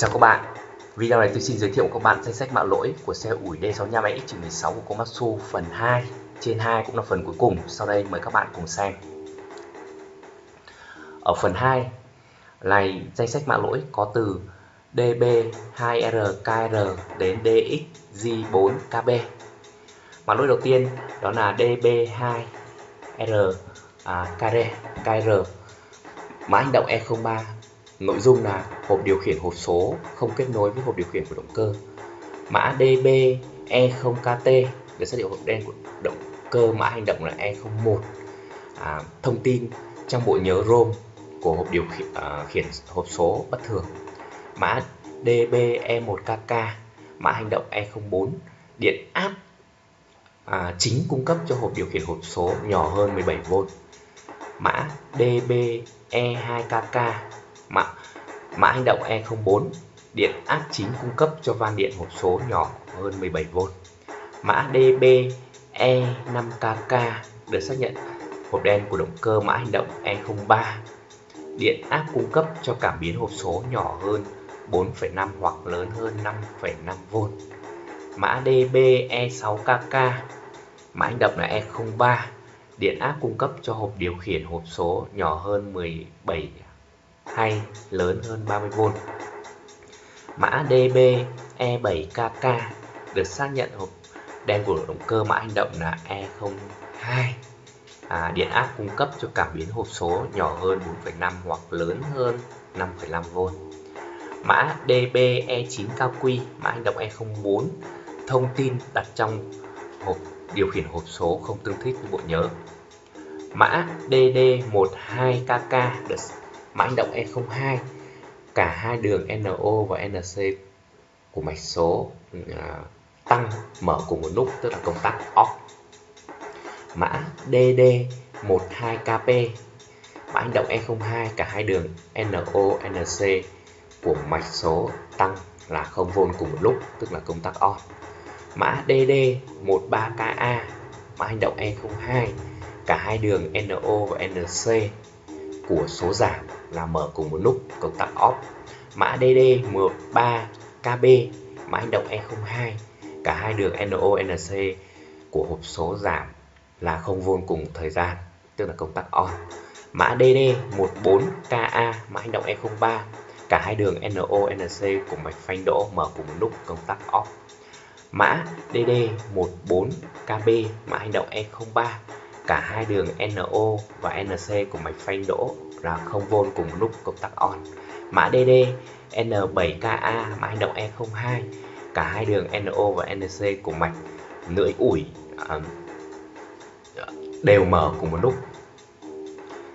Chào các bạn, video này tôi xin giới thiệu các bạn danh sách mã lỗi của xe ủi D65X16 của Komatsu phần 2 Trên 2 cũng là phần cuối cùng, sau đây mời các bạn cùng xem. Ở phần 2 này danh sách mã lỗi có từ DB2RKR đến DXZ4KB. Mã lỗi đầu tiên đó là DB2R à, KR, mã hành động E03 Nội dung là hộp điều khiển hộp số không kết nối với hộp điều khiển của động cơ. Mã DB E0KT được xác định hộp đen của động cơ mã hành động là E01. À, thông tin trong bộ nhớ ROM của hộp điều khiển, à, khiển hộp số bất thường. Mã DB E1KK mã hành động E04 điện áp à, chính cung cấp cho hộp điều khiển hộp số nhỏ hơn 17V. Mã DB E2KK mã, mã hành động E04 điện áp chính cung cấp cho van điện hộp số nhỏ hơn 17V. Mã DB E5KK được xác nhận hộp đen của động cơ mã hành động E03 điện áp cung cấp cho cảm biến hộp số nhỏ hơn 4,5 hoặc lớn hơn 5,5V. Mã DB E6KK mã hành động là E03 điện áp cung cấp cho hộp điều khiển hộp số nhỏ hơn 17 hay lớn hơn 30V. Mã DBE7KK được xác nhận hộp đen của động cơ mã hành động là E02. À, điện áp cung cấp cho cảm biến hộp số nhỏ hơn 4,5 hoặc lớn hơn 5,5V. Mã DBE9 cao quy, mã hành động E04, thông tin đặt trong hộp điều khiển hộp số không tương thích với bộ nhớ. Mã DD12KK được mã động E02 cả hai đường NO và NC của mạch số à, tăng mở cùng một lúc tức là công tắc off. Mã DD12KP mã hành động E02 cả hai đường NO NC của mạch số tăng là 0V cùng một lúc tức là công tắc on mã DD13KA mã hành động E02 cả hai đường NO và NC của số giảm là mở cùng một lúc công tắc off. Mã DD13KB mã hành động E02 cả hai đường NO NC của hộp số giảm là không vôn cùng thời gian, tức là công tắc on mã DD14KA mã hành động E03 cả hai đường NO NC của mạch phanh đỗ mở cùng một lúc công tắc off. Mã DD14KB mã hành động E03 cả hai đường NO và NC của mạch phanh đỗ là 0V cùng lúc công tắc on. Mã DD N7KA mã hành động E02 cả hai đường NO và NC của mạch lưỡi ủi à, đều mở cùng một lúc.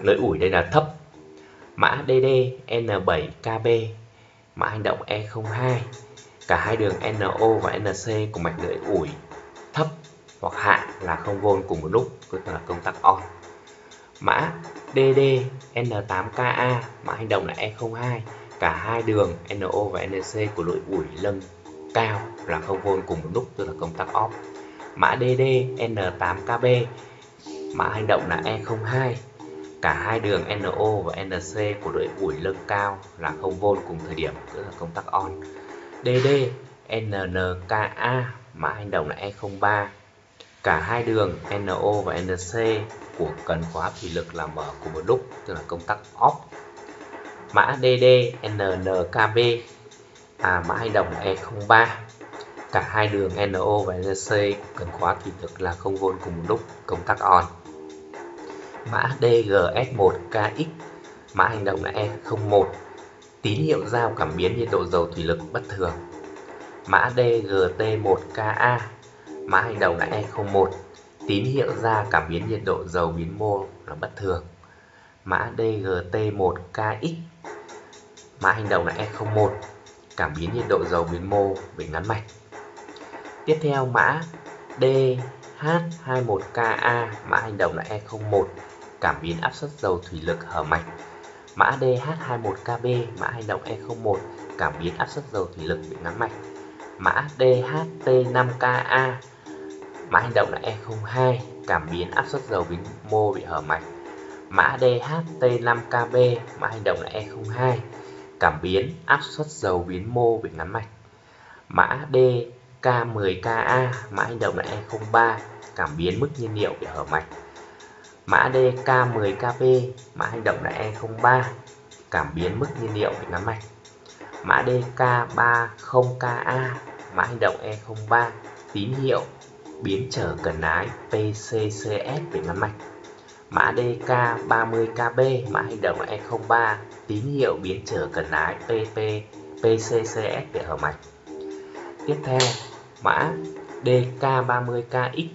Lưỡi ủi đây là thấp. Mã DD N7KB mã hành động E02 cả hai đường NO và NC của mạch lưỡi ủi hoặc hạ là 0V cùng một lúc, tức là công tắc on. Mã DD N8KA mã hành động là E02 cả hai đường NO và NC của lưỡi ủi lưng cao là 0V cùng một lúc tức là công tắc off mã DD N8KB mã hành động là E02 cả hai đường NO và NC của lưỡi ủi lưng cao là 0V cùng thời điểm tức là công tắc on DD NNKA mã hành động là E03 cả hai đường NO và NC của cần khóa thủy lực là mở cùng một lúc tức là công tắc off. Mã DD NNKB à, mã hành động E03 cả hai đường NO và NC của cần khóa thủy lực là không vôn cùng một lúc công tắc on. Mã DGS1KX mã hành động là E01 tín hiệu giao cảm biến nhiệt độ dầu thủy lực bất thường. Mã DGT1KA mã hành đầu là E01 tín hiệu ra cảm biến nhiệt độ dầu biến mô là bất thường. Mã DGT1KX mã hành động là E01 cảm biến nhiệt độ dầu biến mô bị ngắn mạch. Tiếp theo mã DH21KA mã hành động là E01 cảm biến áp suất dầu thủy lực hở mạch. Mã DH21KB mã hành động E01 cảm biến áp suất dầu thủy lực bị ngắn mạch. Mã DHT5KA Mã hành động là E02 cảm biến áp suất dầu biến mô bị hở mạch. Mã DHT5KB mã hành động là E02 cảm biến áp suất dầu biến mô bị ngắn mạch. Mã DK10KA mã hành động là E03 cảm biến mức nhiên liệu bị hở mạch. Mã DK10KB mã hành động là E03 cảm biến mức nhiên liệu bị ngắn mạch. Mã DK30KA mã hành động E03 tín hiệu biến trở cần ái PCCS về mã mạch. Mã DK30KB mã hành động e là E03 tín hiệu biến trở cần ái PP PCCS về hở mạch. Tiếp theo, mã DK30KX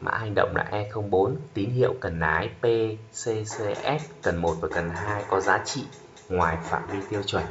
mã hành động là E04 tín hiệu cần ái PCCS cần 1 và cần 2 có giá trị ngoài phạm vi tiêu chuẩn.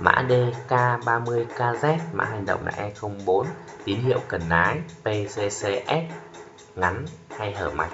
Mã DK30KZ mã hành động là E04 tín hiệu cần lái PCCS ngắn hay hở mạch.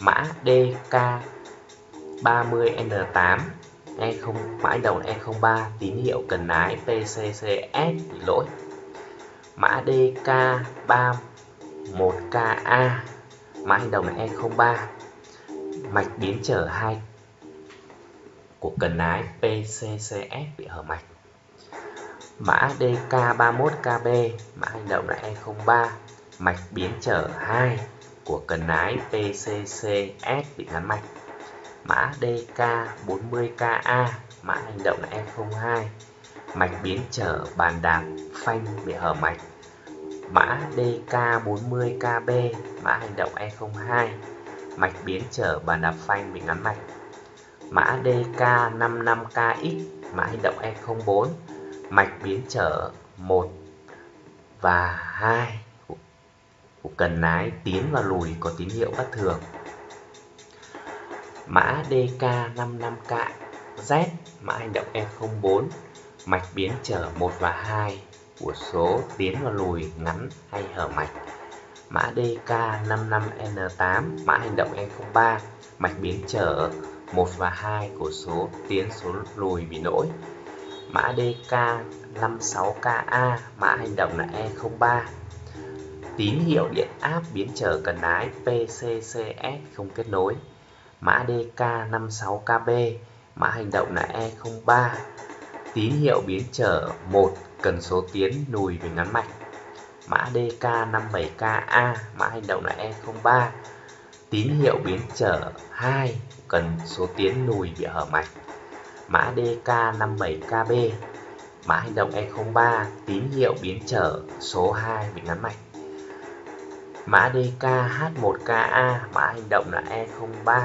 Mã DK30N8 E0 mã đầu E03 tín hiệu cần lái PCCS bị lỗi. Mã DK31KA mã hành động là E03 mạch biến trở 2 của cần lái PCCS bị hở mạch mã DK31KB mã hành động là E03 mạch biến trở 2 của cần ái PCCS bị ngắn mạch. Mã DK40KA mã hành động là E02 mạch biến trở bàn đạp phanh bị hở mạch. Mã DK40KB mã hành động E02 mạch biến trở bàn đạp phanh bị ngắn mạch. Mã DK55KX mã hành động E04 mạch biến trở 1 và 2 của cần lái tiến và lùi có tín hiệu bất thường. Mã DK55K Z mã hành động E04 mạch biến trở 1 và 2 của số tiến và lùi ngắn hay hở mạch. Mã DK55N8 mã hành động E03 mạch biến trở 1 và 2 của số tiến, số lùi bị lỗi mã DK56KA mã hành động là E03 tín hiệu điện áp biến trở cần ái PCCS không kết nối. Mã DK56KB mã hành động là E03 tín hiệu biến trở 1 cần số tiến lùi về ngắn mạch. Mã DK57KA mã hành động là E03 tín hiệu biến trở 2 cần số tiến lùi bị hở mạch mã DK57KB mã hành động E03 tín hiệu biến trở, số 2 bị ngắn mạch mã DKH1KA mã hành động là E03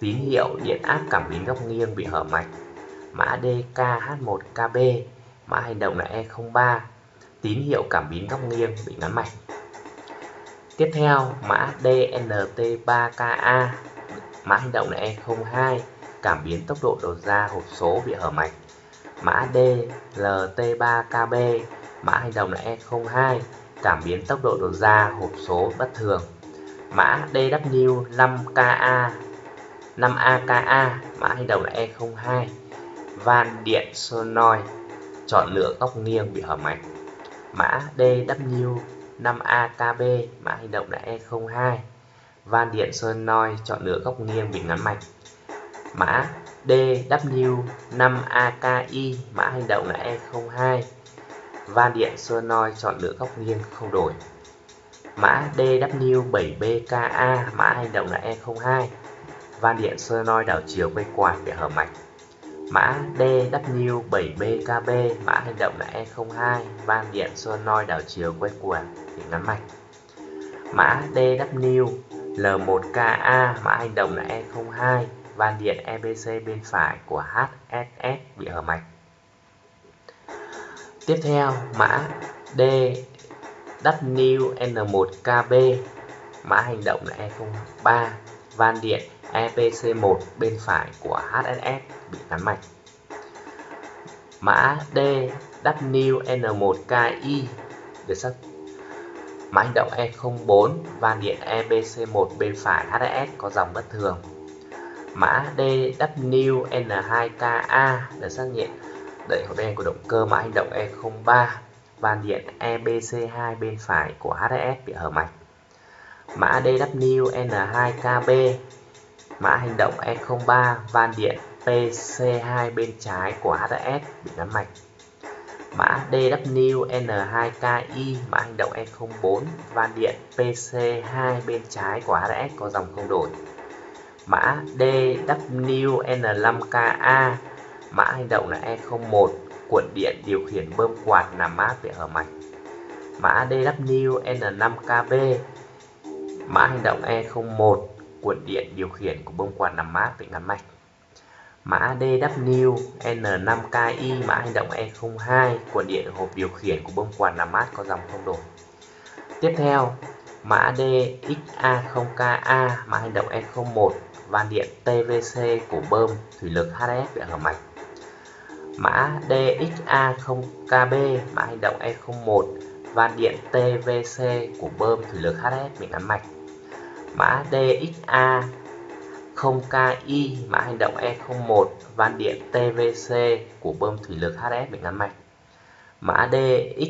tín hiệu điện áp cảm biến góc nghiêng bị hở mạch mã DKH1KB mã hành động là E03 tín hiệu cảm biến góc nghiêng bị ngắn mạch tiếp theo, mã DNT3KA mã hành động là E02 cảm biến tốc độ đầu ra hộp số bị hở mạch. Mã DLT3KB mã hành động là E02 cảm biến tốc độ đầu ra hộp số bất thường. Mã DW5KA 5AKA mã hành động là E02 van điện solenoid chọn lựa góc nghiêng bị hở mạch. Mã DW5AKB mã hành động là E02 van điện solenoid chọn lựa góc nghiêng bị ngắn mạch mã DW5AKI mã hành động là E02 van điện solenoid chọn lựa góc nghiêng không đổi. Mã DW7BKA mã hành động là E02 van điện solenoid đảo chiều quay quạt để hở mạch. Mã DW7BKB mã hành động là E02 van điện solenoid đảo chiều quay quạt để ngắn mạch. Mã DW L1KA mã hành động là E02 van điện EBC bên phải của HSS bị hở mạch tiếp theo, mã DWN1KB mã hành động là E03 van điện EPC1 bên phải của HSS bị ngắn mạch mã DWN1KI được xác Mã hành động E04 van điện EBC1 bên phải HSS có dòng bất thường. Mã DWN2KA được xác nhận đẩy hộp đen của động cơ mã hành động E03 van điện EBC2 bên phải của HDS bị hở mạch. Mã DWN2KB mã hành động E03 van điện PC2 bên trái của HDS bị ngắn mạch mã DWN2KI mã hành động E04 van điện PC2 bên trái của HDS có dòng không đổi mã DWN5KA mã hành động là E01 cuộn điện điều khiển bơm quạt làm mát để hở mạch. Mã DWN5KB mã hành động E01 cuộn điện điều khiển của bơm quạt làm mát để ngắn mạch. Mã DWN5KI mã hành động E02 cuộn điện hộp điều khiển của bơm quạt làm mát có dòng không đổi. Tiếp theo, mã DXA0KA mã hành động E01 van điện TVC của bơm, thủy lực HF bị hở mạch. Mã DXA0KB mã hành động E01 van điện TVC của bơm, thủy lực HF bị ngắn mạch. Mã DXA 0KI mã hành động E01 van điện TVC của bơm, thủy lực HF bị ngắn mạch. Mã DX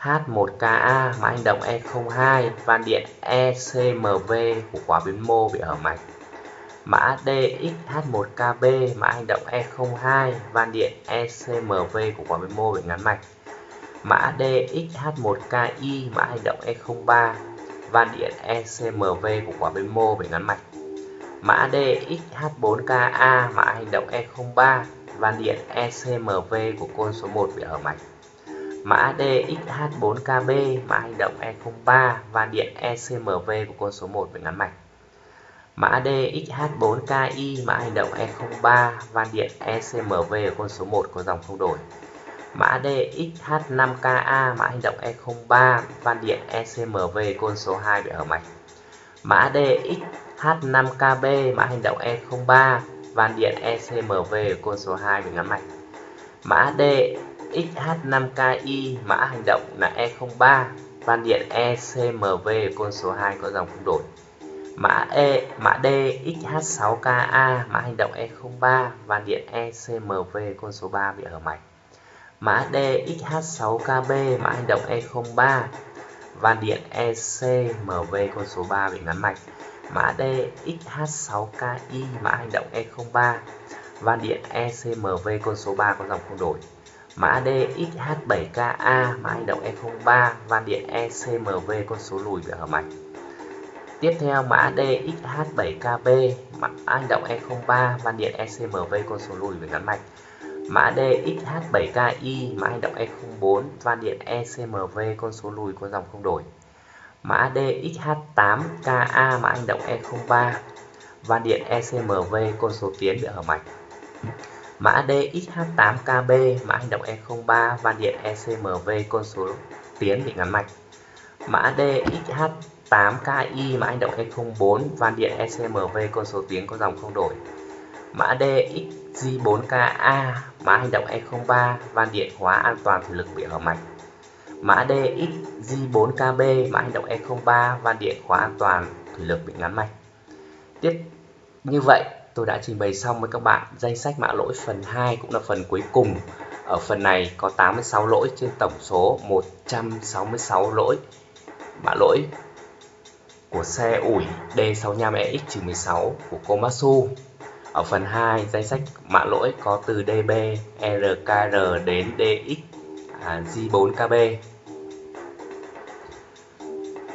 H1KA mã hành động E02 van điện ECMV của quả biến mô bị hở mạch. Mã DXH1KB mã hành động E02 van điện ECMV của quả biến mô bị ngắn mạch. Mã DXH1KI mã hành động E03 van điện ECMV của quả biến mô bị ngắn mạch. Mã DXH4KA mã hành động E03 van điện ECMV của côn số 1 bị hở mạch. Mã DXH4KB mã hành động E03 van điện ECMV của côn số 1 bị ngắn mạch mã DXH4KI mã hành động E03 van điện ECMV ở côn số 1 có dòng không đổi. Mã DXH5KA mã hành động E03 van điện ECMV côn số 2 bị hở mạch mã DX H5KB mã hành động E03 van điện ECMV ở côn số 2 bị ngắn mạch mã D XH5KI mã hành động là E03 van điện ECMV ở côn số 2 có dòng không đổi mã E mã D XH6KA mã hành động E03 van điện ECMV côn số 3 bị hở mạch. Mã D XH6KB mã hành động E03 van điện ECMV côn số 3 bị ngắn mạch. Mã D XH6KI mã hành động E03 van điện ECMV con số 3 có dòng không đổi. Mã D XH7KA mã hành động E03 van điện ECMV con số lùi bị hở mạch tiếp theo mã DXH7KB, mã hành động E03 van điện ECMV con số lùi về ngắn mạch. Mã DXH7KI, mã hành động E04 van điện ECMV con số lùi có dòng không đổi. Mã DXH8KA mã hành động E03 van điện ECMV con số tiến bị hở mạch. Mã DXH8KB mã hành động E03 van điện ECMV con số tiến bị ngắn mạch. Mã DXH 8KI mã hành động E04 van điện ECMV côn số tiếng có dòng không đổi mã DXG4KA mã hành động e E03 van điện hóa an toàn thủy lực bị hở mạch Mã DX J4KB mã hành động e E03 van điện khóa an toàn thủy lực bị ngắn mạch. Tiếp, như vậy tôi đã trình bày xong với các bạn danh sách mã lỗi phần 2 cũng là phần cuối cùng. Ở phần này có 86 lỗi trên tổng số 166 lỗi mã lỗi của xe ủi D65EX-16 của Komatsu. Ở phần 2, danh sách mã lỗi có từ DB, RKR đến DX à, J4KB.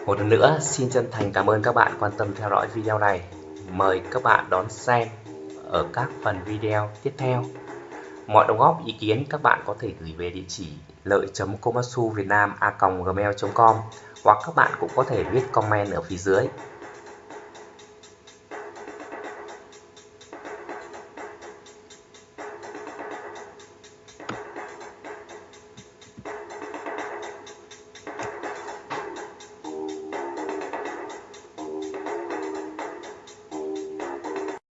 Một lần nữa, xin chân thành cảm ơn các bạn quan tâm theo dõi video này. Mời các bạn đón xem ở các phần video tiếp theo. Mọi đóng góp ý kiến các bạn có thể gửi về địa chỉ lợi.komatsu hoặc các bạn cũng có thể viết comment ở phía dưới.